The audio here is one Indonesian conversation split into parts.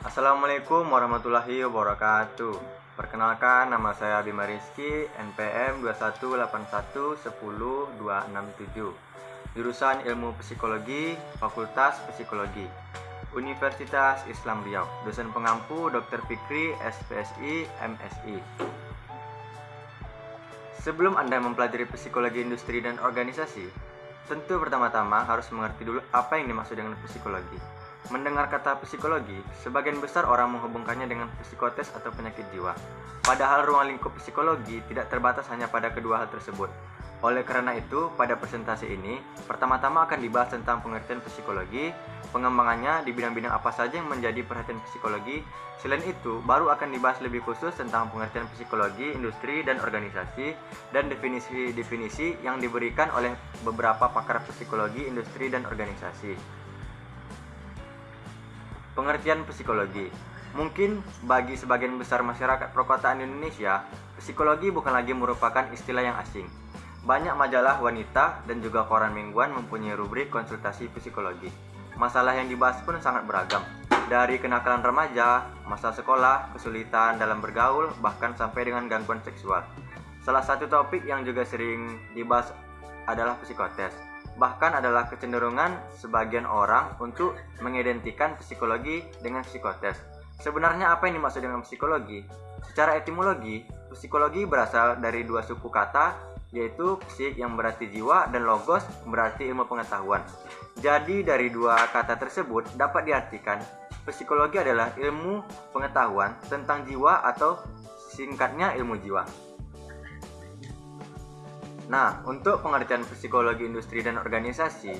Assalamualaikum warahmatullahi wabarakatuh Perkenalkan nama saya Bima Rizky NPM 218110267 Jurusan Ilmu Psikologi Fakultas Psikologi Universitas Islam Riau Dosen pengampu Dr. Fikri SPSI MSI Sebelum Anda mempelajari psikologi industri dan organisasi, tentu pertama-tama harus mengerti dulu apa yang dimaksud dengan psikologi. Mendengar kata psikologi, sebagian besar orang menghubungkannya dengan psikotes atau penyakit jiwa. Padahal ruang lingkup psikologi tidak terbatas hanya pada kedua hal tersebut. Oleh karena itu, pada presentasi ini, pertama-tama akan dibahas tentang pengertian psikologi, pengembangannya di bidang-bidang apa saja yang menjadi perhatian psikologi. Selain itu, baru akan dibahas lebih khusus tentang pengertian psikologi, industri, dan organisasi, dan definisi-definisi yang diberikan oleh beberapa pakar psikologi, industri, dan organisasi. Pengertian psikologi Mungkin bagi sebagian besar masyarakat perkotaan Indonesia, psikologi bukan lagi merupakan istilah yang asing. Banyak majalah wanita dan juga koran mingguan mempunyai rubrik konsultasi psikologi. Masalah yang dibahas pun sangat beragam, dari kenakalan remaja, masa sekolah, kesulitan dalam bergaul, bahkan sampai dengan gangguan seksual. Salah satu topik yang juga sering dibahas adalah psikotes bahkan adalah kecenderungan sebagian orang untuk mengidentikan psikologi dengan psikotes. Sebenarnya apa yang dimaksud dengan psikologi? Secara etimologi, psikologi berasal dari dua suku kata, yaitu psik yang berarti jiwa dan logos berarti ilmu pengetahuan. Jadi dari dua kata tersebut dapat diartikan psikologi adalah ilmu pengetahuan tentang jiwa atau singkatnya ilmu jiwa. Nah, untuk pengertian psikologi industri dan organisasi,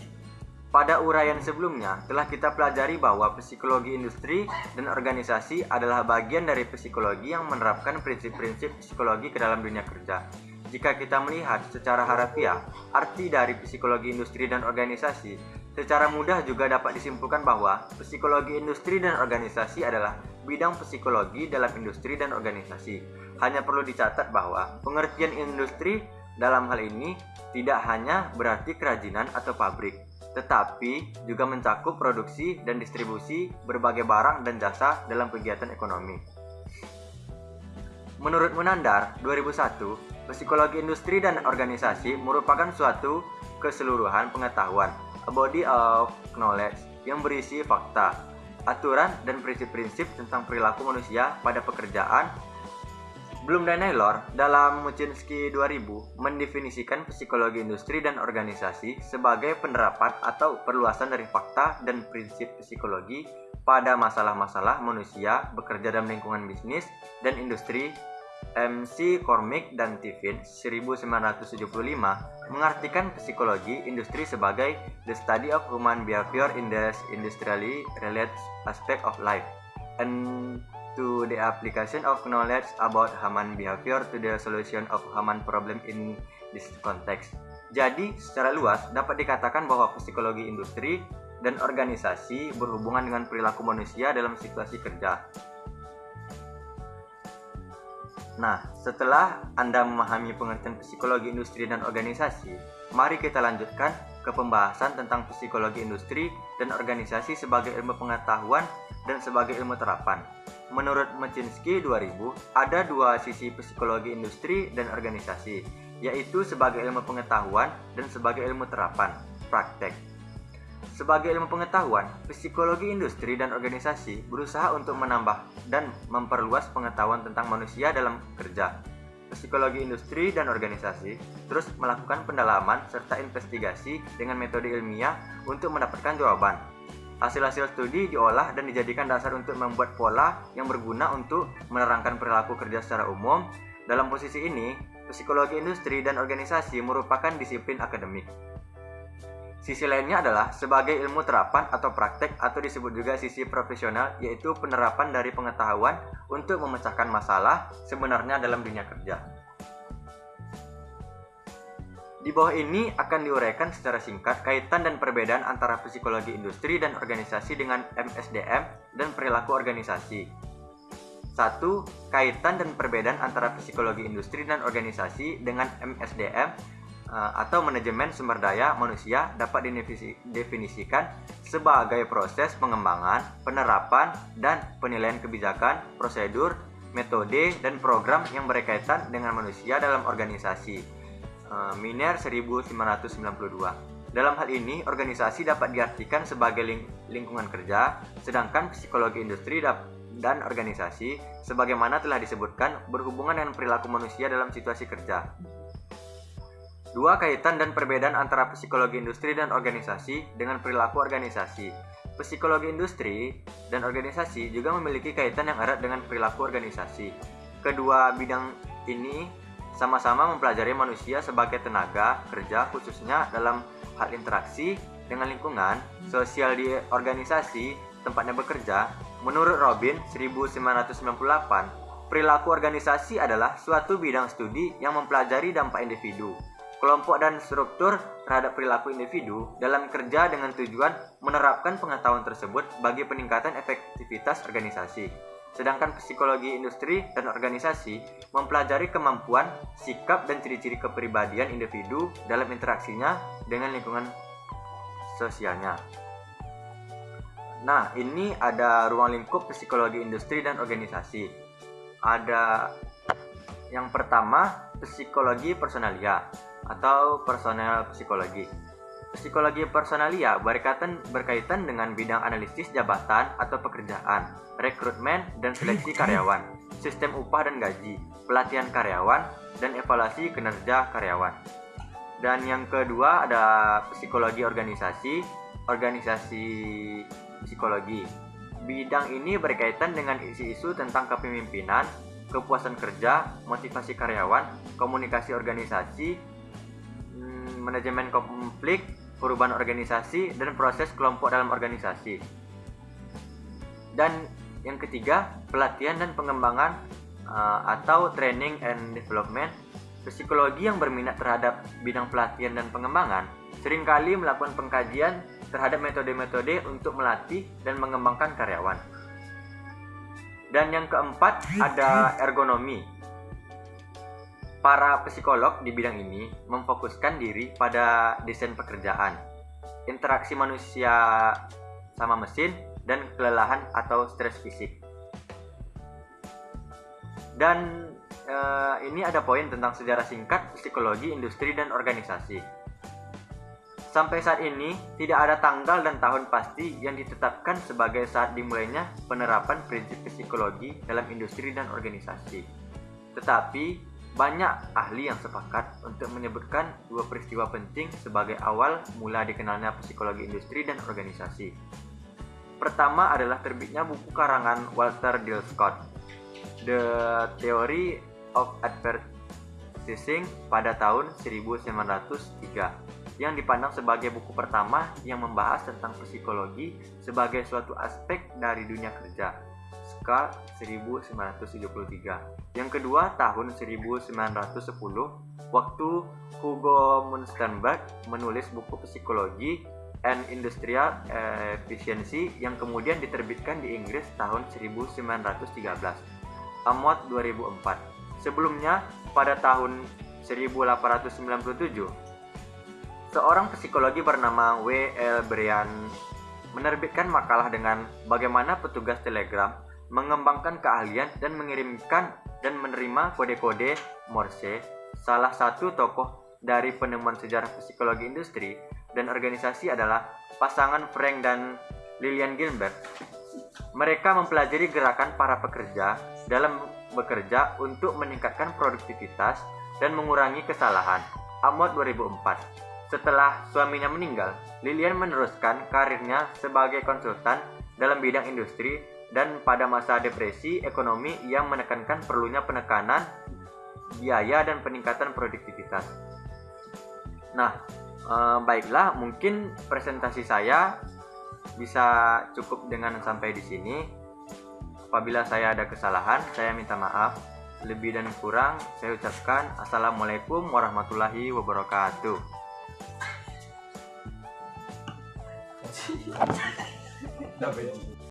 pada uraian sebelumnya telah kita pelajari bahwa psikologi industri dan organisasi adalah bagian dari psikologi yang menerapkan prinsip-prinsip psikologi ke dalam dunia kerja. Jika kita melihat secara harafiah, arti dari psikologi industri dan organisasi, secara mudah juga dapat disimpulkan bahwa psikologi industri dan organisasi adalah bidang psikologi dalam industri dan organisasi. Hanya perlu dicatat bahwa pengertian industri dalam hal ini tidak hanya berarti kerajinan atau pabrik, tetapi juga mencakup produksi dan distribusi berbagai barang dan jasa dalam kegiatan ekonomi. Menurut Munandar 2001, psikologi industri dan organisasi merupakan suatu keseluruhan pengetahuan, a body of knowledge yang berisi fakta, aturan dan prinsip-prinsip tentang perilaku manusia pada pekerjaan Bloom dan Naylor dalam Muchinski 2000 mendefinisikan psikologi industri dan organisasi sebagai penerapan atau perluasan dari fakta dan prinsip psikologi pada masalah-masalah manusia bekerja dalam lingkungan bisnis dan industri. MC Cormick dan Tiffin 1975 mengartikan psikologi industri sebagai the study of human behavior in the industrially related aspect of life and to the application of knowledge about human behavior to the solution of human problem in this context. Jadi, secara luas dapat dikatakan bahwa psikologi industri dan organisasi berhubungan dengan perilaku manusia dalam situasi kerja. Nah, setelah Anda memahami pengertian psikologi industri dan organisasi, mari kita lanjutkan ke pembahasan tentang psikologi industri dan organisasi sebagai ilmu pengetahuan dan sebagai ilmu terapan. Menurut Mechinsky 2000, ada dua sisi psikologi industri dan organisasi, yaitu sebagai ilmu pengetahuan dan sebagai ilmu terapan, praktek. Sebagai ilmu pengetahuan, psikologi industri dan organisasi berusaha untuk menambah dan memperluas pengetahuan tentang manusia dalam kerja. Psikologi industri dan organisasi terus melakukan pendalaman serta investigasi dengan metode ilmiah untuk mendapatkan jawaban Hasil-hasil studi diolah dan dijadikan dasar untuk membuat pola yang berguna untuk menerangkan perilaku kerja secara umum. Dalam posisi ini, psikologi industri dan organisasi merupakan disiplin akademik. Sisi lainnya adalah sebagai ilmu terapan atau praktek atau disebut juga sisi profesional yaitu penerapan dari pengetahuan untuk memecahkan masalah sebenarnya dalam dunia kerja. Di bawah ini akan diuraikan secara singkat kaitan dan perbedaan antara psikologi industri dan organisasi dengan MSDM dan perilaku organisasi. 1. Kaitan dan perbedaan antara psikologi industri dan organisasi dengan MSDM eh, atau manajemen sumber daya manusia dapat didefinisikan sebagai proses pengembangan, penerapan, dan penilaian kebijakan, prosedur, metode, dan program yang berkaitan dengan manusia dalam organisasi. Eh, Miner 1992 dalam hal ini, organisasi dapat diartikan sebagai ling lingkungan kerja, sedangkan psikologi industri dan organisasi, sebagaimana telah disebutkan, berhubungan dengan perilaku manusia dalam situasi kerja. Dua kaitan dan perbedaan antara psikologi industri dan organisasi dengan perilaku organisasi. Psikologi industri dan organisasi juga memiliki kaitan yang erat dengan perilaku organisasi. Kedua bidang ini sama-sama mempelajari manusia sebagai tenaga kerja khususnya dalam hal interaksi dengan lingkungan, sosial di organisasi, tempatnya bekerja. Menurut Robin 1998, perilaku organisasi adalah suatu bidang studi yang mempelajari dampak individu, kelompok dan struktur terhadap perilaku individu dalam kerja dengan tujuan menerapkan pengetahuan tersebut bagi peningkatan efektivitas organisasi. Sedangkan psikologi industri dan organisasi mempelajari kemampuan, sikap, dan ciri-ciri kepribadian individu dalam interaksinya dengan lingkungan sosialnya. Nah, ini ada ruang lingkup psikologi industri dan organisasi. Ada yang pertama, psikologi personalia atau personal psikologi. Psikologi personalia berkaitan berkaitan dengan bidang analisis jabatan atau pekerjaan, rekrutmen dan seleksi karyawan, sistem upah dan gaji, pelatihan karyawan, dan evaluasi kinerja karyawan. Dan yang kedua ada psikologi organisasi, organisasi psikologi. Bidang ini berkaitan dengan isu-isu tentang kepemimpinan, kepuasan kerja, motivasi karyawan, komunikasi organisasi, manajemen konflik, perubahan organisasi, dan proses kelompok dalam organisasi. Dan yang ketiga, pelatihan dan pengembangan uh, atau training and development. Psikologi yang berminat terhadap bidang pelatihan dan pengembangan sering kali melakukan pengkajian terhadap metode-metode untuk melatih dan mengembangkan karyawan. Dan yang keempat ada ergonomi Para psikolog di bidang ini memfokuskan diri pada desain pekerjaan, interaksi manusia sama mesin, dan kelelahan atau stres fisik. Dan eh, ini ada poin tentang sejarah singkat psikologi, industri, dan organisasi. Sampai saat ini, tidak ada tanggal dan tahun pasti yang ditetapkan sebagai saat dimulainya penerapan prinsip psikologi dalam industri dan organisasi. Tetapi, banyak ahli yang sepakat untuk menyebutkan dua peristiwa penting sebagai awal mula dikenalnya psikologi industri dan organisasi. Pertama adalah terbitnya buku karangan Walter Dill Scott, The Theory of Advertising pada tahun 1903 yang dipandang sebagai buku pertama yang membahas tentang psikologi sebagai suatu aspek dari dunia kerja 1973. Yang kedua tahun 1910 waktu Hugo Munstenberg menulis buku psikologi and Industrial Efficiency yang kemudian diterbitkan di Inggris tahun 1913. Amot 2004. Sebelumnya pada tahun 1897 seorang psikologi bernama W. L. Brian menerbitkan makalah dengan bagaimana petugas telegram mengembangkan keahlian dan mengirimkan dan menerima kode-kode Morse, salah satu tokoh dari penemuan sejarah psikologi industri dan organisasi adalah pasangan Frank dan Lillian Gilbert. Mereka mempelajari gerakan para pekerja dalam bekerja untuk meningkatkan produktivitas dan mengurangi kesalahan. Amot 2004. Setelah suaminya meninggal, Lillian meneruskan karirnya sebagai konsultan dalam bidang industri dan pada masa depresi ekonomi yang menekankan perlunya penekanan biaya dan peningkatan produktivitas. Nah, eh, baiklah, mungkin presentasi saya bisa cukup dengan sampai di sini. Apabila saya ada kesalahan, saya minta maaf. Lebih dan kurang, saya ucapkan Assalamualaikum warahmatullahi wabarakatuh.